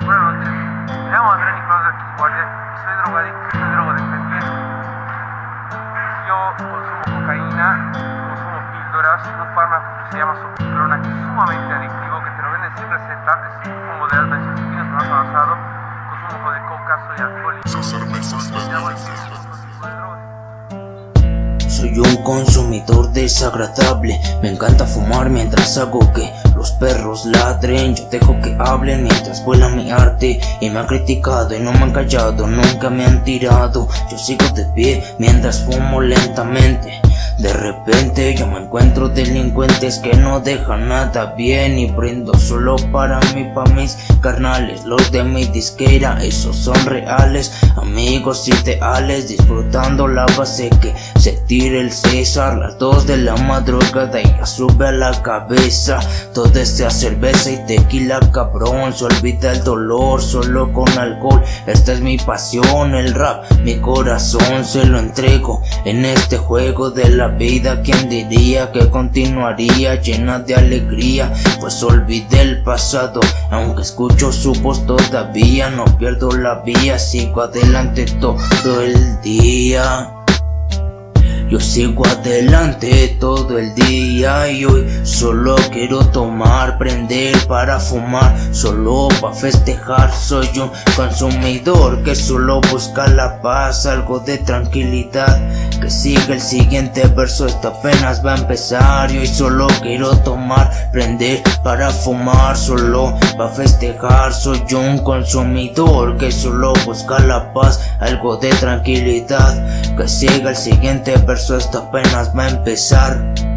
Buenas noches, me llamo Andrés Nicolás de Guardia. Y soy drogadicto, soy drogodependiente. Yo consumo cocaína, consumo píldoras, un fármaco que se llama sopiplona que es sumamente adictivo, que te lo venden sin receta, es combo de alta disciplina, más avanzado, consumo de coca, soy alcohólico. Soy un consumidor desagradable, me encanta fumar mientras hago que los perros ladren. Yo dejo que hablen mientras vuela mi arte. Y me han criticado y no me han callado, nunca me han tirado. Yo sigo de pie mientras fumo lentamente de repente yo me encuentro delincuentes que no dejan nada bien Y brindo solo para mí, pa' mis carnales. Los de mi disquera, esos son reales. Amigos ideales, disfrutando la base que se tire el César. Las dos de la madrugada y ya sube a la cabeza. Todo sea cerveza y tequila cabrón. Se olvida el dolor solo con alcohol. Esta es mi pasión, el rap, mi corazón. Se lo entrego En este juego de la vida quien diría que continuaría llena de alegría Pues olvidé el pasado Aunque escucho su voz todavía No pierdo la vía Sigo adelante todo el día yo sigo adelante todo el día y hoy solo quiero tomar, prender para fumar, solo para festejar. Soy un consumidor que solo busca la paz, algo de tranquilidad. Que siga el siguiente verso, esto apenas va a empezar y solo quiero tomar, prender para fumar, solo para festejar. Soy un consumidor que solo busca la paz, algo de tranquilidad. Que siga el siguiente verso esto apenas va a empezar